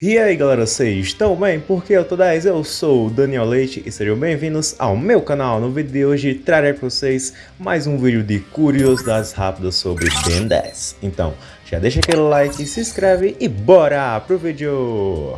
E aí galera, vocês estão bem? Porque eu tô 10, eu sou o Daniel Leite e sejam bem-vindos ao meu canal. No vídeo de hoje trarei para vocês mais um vídeo de curiosidades rápidas sobre Ben 10. Então, já deixa aquele like, se inscreve e bora pro vídeo!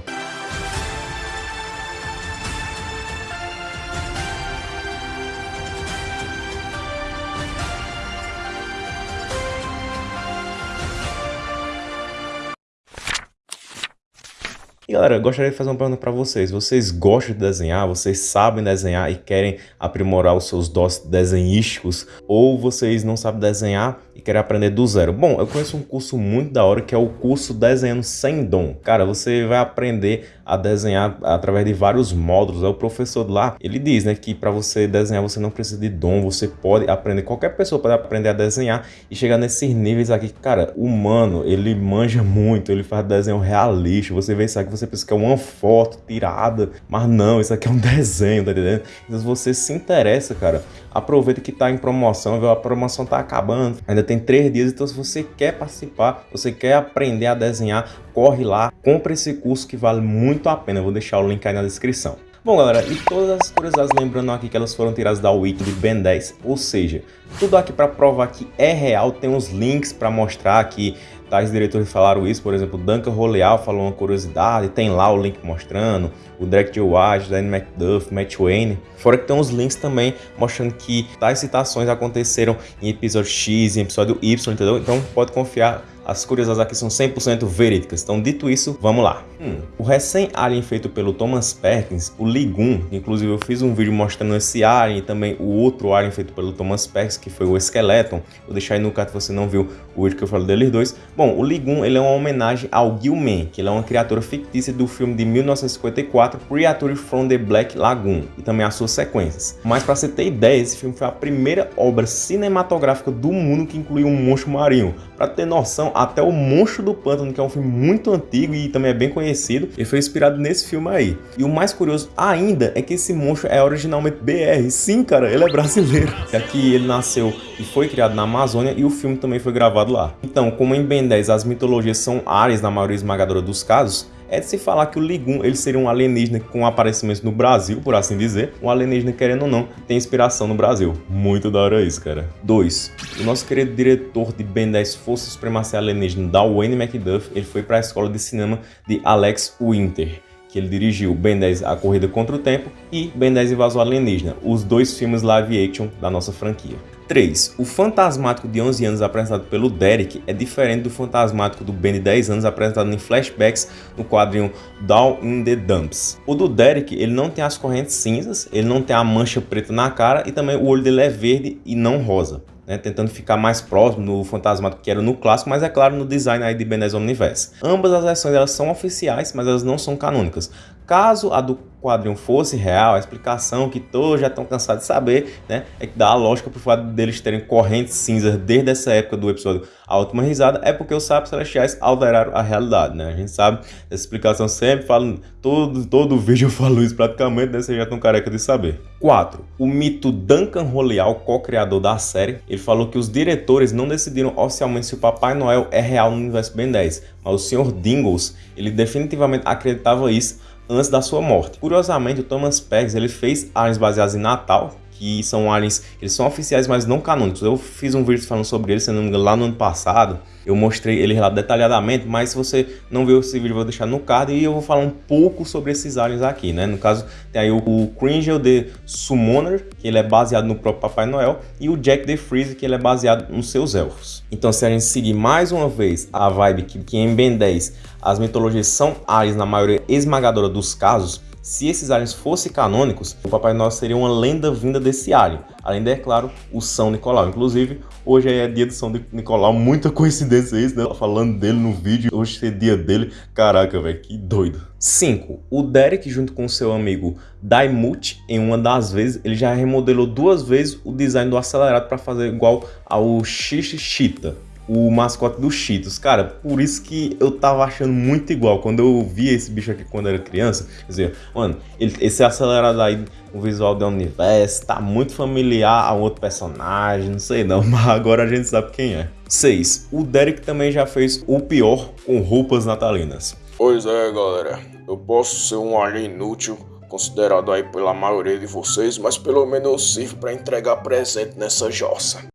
E galera, gostaria de fazer uma pergunta para vocês. Vocês gostam de desenhar? Vocês sabem desenhar e querem aprimorar os seus dons desenhísticos? Ou vocês não sabem desenhar e querem aprender do zero? Bom, eu conheço um curso muito da hora que é o curso Desenhando Sem Dom. Cara, você vai aprender a desenhar através de vários módulos. É o professor lá, ele diz, né, que para você desenhar você não precisa de dom, você pode aprender, qualquer pessoa pode aprender a desenhar e chegar nesses níveis aqui. Cara, o humano, ele manja muito, ele faz desenho realista. Você vê isso aqui, você pensa que é uma foto tirada, mas não, isso aqui é um desenho, tá entendendo? Então se você se interessa, cara, aproveita que tá em promoção, viu? A promoção tá acabando, ainda tem três dias, então se você quer participar, você quer aprender a desenhar, corre lá, compra esse curso que vale muito a pena, eu vou deixar o link aí na descrição. Bom galera, e todas as curiosidades lembrando aqui que elas foram tiradas da Wiki de Ben 10, ou seja, tudo aqui para provar que é real, tem uns links para mostrar que tais diretores falaram isso, por exemplo, Duncan Roleal falou uma curiosidade, tem lá o link mostrando, o Derek J. White, Dan McDuff, Matt Wayne. Fora que tem uns links também mostrando que tais citações aconteceram em episódio X, em episódio Y, entendeu? Então pode confiar as curiosidades aqui são 100% verídicas. Então, dito isso, vamos lá. Hum, o recém-alien feito pelo Thomas Perkins, o Ligum, inclusive eu fiz um vídeo mostrando esse alien e também o outro alien feito pelo Thomas Perkins, que foi o Skeleton. Vou deixar aí no card se você não viu o vídeo que eu falei deles dois. Bom, o Ligum ele é uma homenagem ao Gilman, que ele é uma criatura fictícia do filme de 1954, Creature from the Black Lagoon, e também as suas sequências. Mas para você ter ideia, esse filme foi a primeira obra cinematográfica do mundo que incluiu um monstro marinho. Para ter noção, até o Monstro do Pântano, que é um filme muito antigo e também é bem conhecido, ele foi inspirado nesse filme aí. E o mais curioso ainda é que esse monstro é originalmente BR. Sim, cara, ele é brasileiro. É que ele nasceu e foi criado na Amazônia e o filme também foi gravado lá. Então, como em Ben 10 as mitologias são áreas na maioria esmagadora dos casos, é de se falar que o Ligum ele seria um alienígena com aparecimento no Brasil, por assim dizer. Um alienígena, querendo ou não, tem inspiração no Brasil. Muito da hora isso, cara. 2. O nosso querido diretor de Ben 10 Força Supremacia Alienígena, da Wayne McDuff, ele foi para a escola de cinema de Alex Winter que ele dirigiu Ben 10 A Corrida Contra o Tempo e Ben 10 Invasão Alienígena, os dois filmes live action da nossa franquia. 3. O fantasmático de 11 anos apresentado pelo Derek é diferente do fantasmático do Ben de 10 anos apresentado em flashbacks no quadrinho Down in the Dumps. O do Derek, ele não tem as correntes cinzas, ele não tem a mancha preta na cara e também o olho dele é verde e não rosa né, tentando ficar mais próximo do Fantasmato que era no clássico, mas é claro no design aí de Ben 10 Omniverse. Ambas as versões elas são oficiais, mas elas não são canônicas. Caso a do quadrinho fosse real, a explicação que todos já estão cansados de saber, né, é que dá a lógica pro fato deles terem correntes cinzas desde essa época do episódio A Última Risada, é porque os sábios celestiais alteraram a realidade, né? A gente sabe, essa explicação sempre fala, todo, todo vídeo eu falo isso praticamente, né? Vocês já estão careca de saber. 4. O mito Duncan Roleal, co-criador da série, ele falou que os diretores não decidiram oficialmente se o Papai Noel é real no universo Ben 10, mas o Sr. Dingles, ele definitivamente acreditava isso antes da sua morte. Curiosamente, o Thomas Peggs ele fez aliens baseados em Natal, que são aliens, eles são oficiais, mas não canônicos. Eu fiz um vídeo falando sobre eles, se não me engano, lá no ano passado. Eu mostrei eles lá detalhadamente, mas se você não viu esse vídeo, eu vou deixar no card e eu vou falar um pouco sobre esses aliens aqui, né? No caso, tem aí o, Kringel the Summoner, que ele é baseado no próprio Papai Noel, e o Jack the Freeze, que ele é baseado nos seus elfos. Então, se a gente seguir mais uma vez a vibe que, que em Ben 10 as mitologias são aliens na maioria esmagadora dos casos, se esses aliens fossem canônicos, o Papai Noel seria uma lenda vinda desse alien. Além de, é claro, o São Nicolau. Inclusive, hoje é dia do São Nicolau, muita coincidência isso, né? Falando dele no vídeo, hoje é dia dele. Caraca, velho, que doido. 5. O Derek, junto com seu amigo Daimut, em uma das vezes, ele já remodelou duas vezes o design do acelerado para fazer igual ao Xixita o mascote do Cheetos. Cara, por isso que eu tava achando muito igual. Quando eu via esse bicho aqui quando era criança, quer dizer, mano, ele, esse acelerado aí, o visual do universo, tá muito familiar a outro personagem, não sei não, mas agora a gente sabe quem é. 6. O Derek também já fez o pior com roupas natalinas. Pois é, galera. Eu posso ser um alien inútil, considerado aí pela maioria de vocês, mas pelo menos eu sirvo para entregar presente nessa jossa.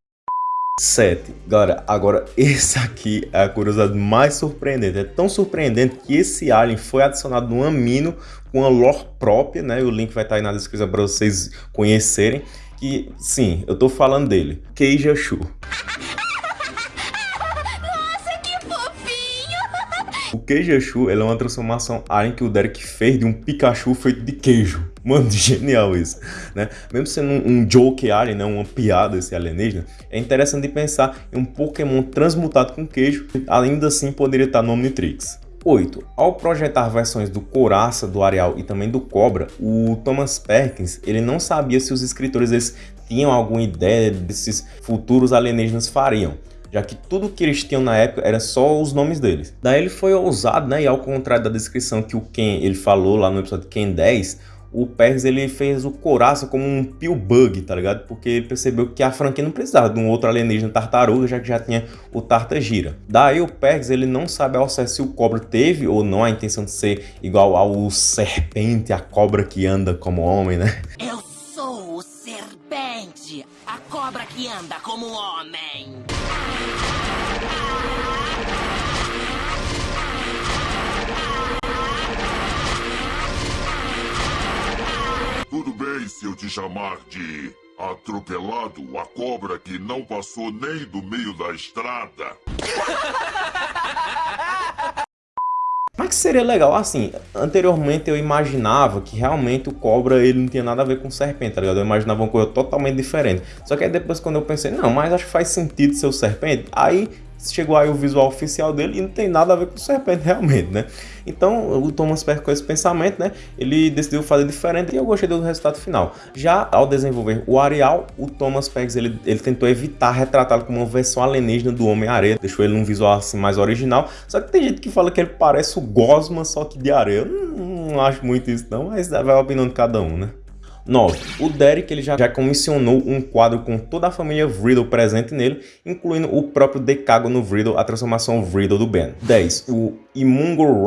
7. Galera, agora esse aqui é a curiosidade mais surpreendente. É tão surpreendente que esse alien foi adicionado no amino com a lore própria, né? O link vai estar aí na descrição para vocês conhecerem. Que, sim, eu tô falando dele. Keijashu. O Queijachu é uma transformação alien que o Derek fez de um Pikachu feito de queijo. Mano, genial isso, né? Mesmo sendo um, um joke alien, né? uma piada esse alienígena, é interessante pensar em um Pokémon transmutado com queijo, ainda assim poderia estar no Omnitrix. 8. Ao projetar versões do Coraça, do Areal e também do Cobra, o Thomas Perkins ele não sabia se os escritores eles tinham alguma ideia desses futuros alienígenas fariam já que tudo que eles tinham na época era só os nomes deles. Daí ele foi ousado, né, e ao contrário da descrição que o Ken ele falou lá no episódio Ken 10, o Perks ele fez o Coraça como um peel bug, tá ligado? Porque ele percebeu que a franquia não precisava de um outro alienígena tartaruga, já que já tinha o Tartagira. Daí o Perks ele não sabe ao certo se o Cobra teve ou não a intenção de ser igual ao serpente, a cobra que anda como homem, né? Eu sou o serpente, a cobra que anda como homem. Bem se eu te chamar de atropelado, a cobra que não passou nem do meio da estrada. Mas que seria legal, assim, anteriormente eu imaginava que realmente o cobra ele não tinha nada a ver com serpente, tá ligado? Eu imaginava uma coisa totalmente diferente. Só que aí depois quando eu pensei, não, mas acho que faz sentido ser o serpente, aí chegou aí o visual oficial dele e não tem nada a ver com o Serpente realmente, né? Então o Thomas Perry com esse pensamento, né? Ele decidiu fazer diferente e eu gostei do resultado final. Já ao desenvolver o Arial, o Thomas Perry ele, ele tentou evitar retratá-lo como uma versão alienígena do Homem-Areia, deixou ele num visual assim mais original. Só que tem gente que fala que ele parece o Gosma, só que de areia. Eu não, não acho muito isso não, mas vai a opinião de cada um, né? 9. O Derek ele já, já comissionou um quadro com toda a família Vriddle presente nele, incluindo o próprio Decágono Vriddle, a transformação Vriddle do Ben. 10. O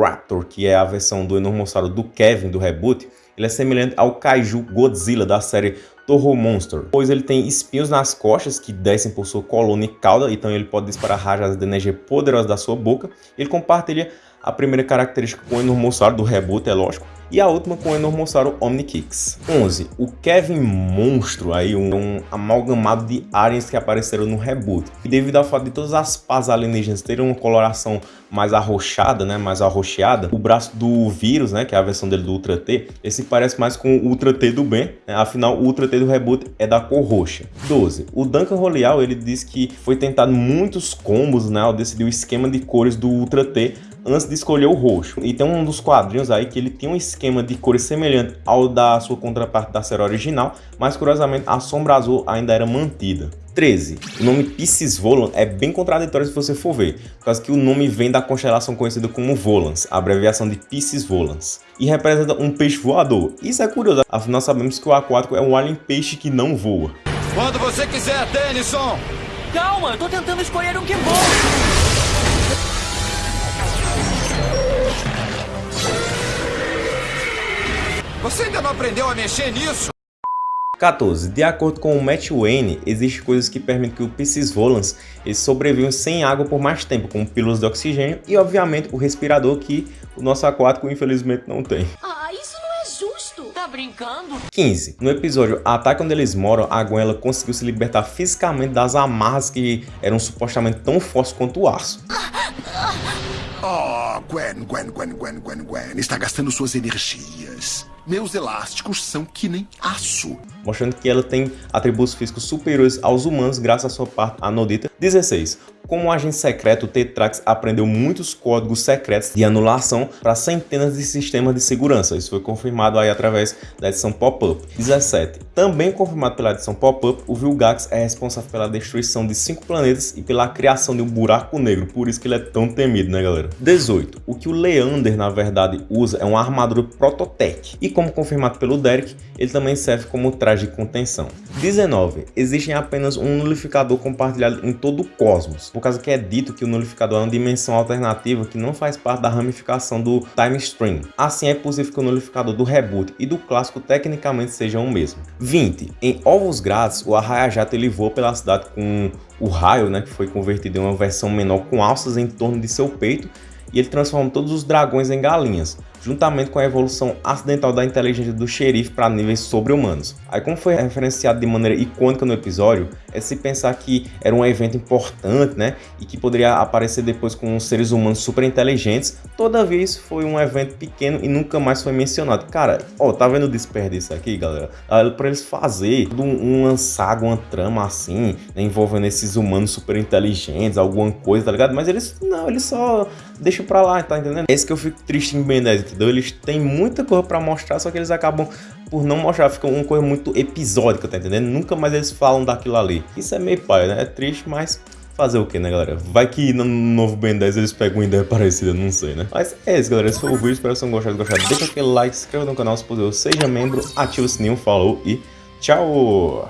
Raptor, que é a versão do Enormossauro do Kevin do reboot, ele é semelhante ao Kaiju Godzilla da série Toho Monster, pois ele tem espinhos nas costas que descem por sua coluna e cauda, então ele pode disparar rajadas de energia poderosas da sua boca. Ele compartilha a primeira característica com o Enormossauro do reboot, é lógico, e a última com o Enormossauro Omnikix. 11. O Kevin Monstro, aí um, um, amalgamado de aliens que apareceram no reboot. E devido ao fato de todas as pás alienígenas terem uma coloração mais arroxada, né, mais arroxeada, o braço do vírus, né, que é a versão dele do Ultra T, esse parece mais com o Ultra T do Ben, né, afinal o Ultra T do reboot é da cor roxa. 12. O Duncan Roleal, ele diz que foi tentado muitos combos, né, ao decidir o esquema de cores do Ultra T antes de escolher o roxo. E tem um dos quadrinhos aí que ele tem um esquema de cores semelhante ao da sua contraparte da série original, mas curiosamente a sombra azul ainda era mantida. 13. O nome Pisces Volan é bem contraditório se você for ver, por causa que o nome vem da constelação conhecida como Volans, a abreviação de Pisces Volans, e representa um peixe voador. Isso é curioso, afinal sabemos que o aquático é um alien peixe que não voa. Quando você quiser, Tennyson! Calma, eu tô tentando escolher um que voa! Você ainda não aprendeu a mexer nisso? 14. De acordo com o Matt Wayne, existem coisas que permitem que o Piscis volans sobrevivam sem água por mais tempo, como pílulas de oxigênio e, obviamente, o respirador que o nosso aquático, infelizmente, não tem. Ah, isso não é justo! Tá brincando? 15. No episódio Ataque Onde Eles Moram, a Gwen ela conseguiu se libertar fisicamente das amarras que eram supostamente tão fortes quanto o aço. Oh, Gwen, Gwen, Gwen, Gwen, Gwen, Gwen. Está gastando suas energias. Meus elásticos são que nem aço. Mostrando que ela tem atributos físicos superiores aos humanos graças à sua parte anodita. 16. Como agente secreto, o Tetrax aprendeu muitos códigos secretos de anulação para centenas de sistemas de segurança. Isso foi confirmado aí através da edição Pop-Up. 17. Também confirmado pela edição Pop-Up, o Vilgax é responsável pela destruição de cinco planetas e pela criação de um buraco negro, por isso que ele é tão temido, né galera? 18. O que o Leander na verdade usa é uma armadura Prototech. E como confirmado pelo Derek, ele também serve como traje de contenção. 19. Existem apenas um nulificador compartilhado em todo o cosmos, por causa que é dito que o nulificador é uma dimensão alternativa que não faz parte da ramificação do Time Stream. Assim é possível que o nulificador do reboot e do clássico tecnicamente sejam o mesmo. 20. Em Ovos Grátis, o Arraia-Jato ele voa pela cidade com o raio, né, que foi convertido em uma versão menor com alças em torno de seu peito e ele transforma todos os dragões em galinhas juntamente com a evolução acidental da inteligência do xerife para níveis sobre-humanos. Aí como foi referenciado de maneira icônica no episódio, é se pensar que era um evento importante, né, e que poderia aparecer depois com seres humanos super inteligentes, todavia isso foi um evento pequeno e nunca mais foi mencionado. Cara, ó, tá vendo o desperdício aqui, galera? Para eles fazer um, um saga, uma trama assim, né, envolvendo esses humanos super inteligentes, alguma coisa, tá ligado? Mas eles, não, eles só deixam pra lá, tá entendendo? É isso que eu fico triste em Ben 10, entendeu? Eles têm muita coisa pra mostrar, só que eles acabam por não mostrar, fica uma coisa muito episódica, tá entendendo? Nunca mais eles falam daquilo ali. Isso é meio pai, né? É triste, mas fazer o que, né, galera? Vai que no novo Ben 10 eles pegam uma ideia parecida, não sei, né? Mas é isso, galera. Esse foi o vídeo. Espero que vocês tenham gostado. Deixa aquele like, se inscreva no canal se possível, seja membro, ativa o sininho, falou e tchau!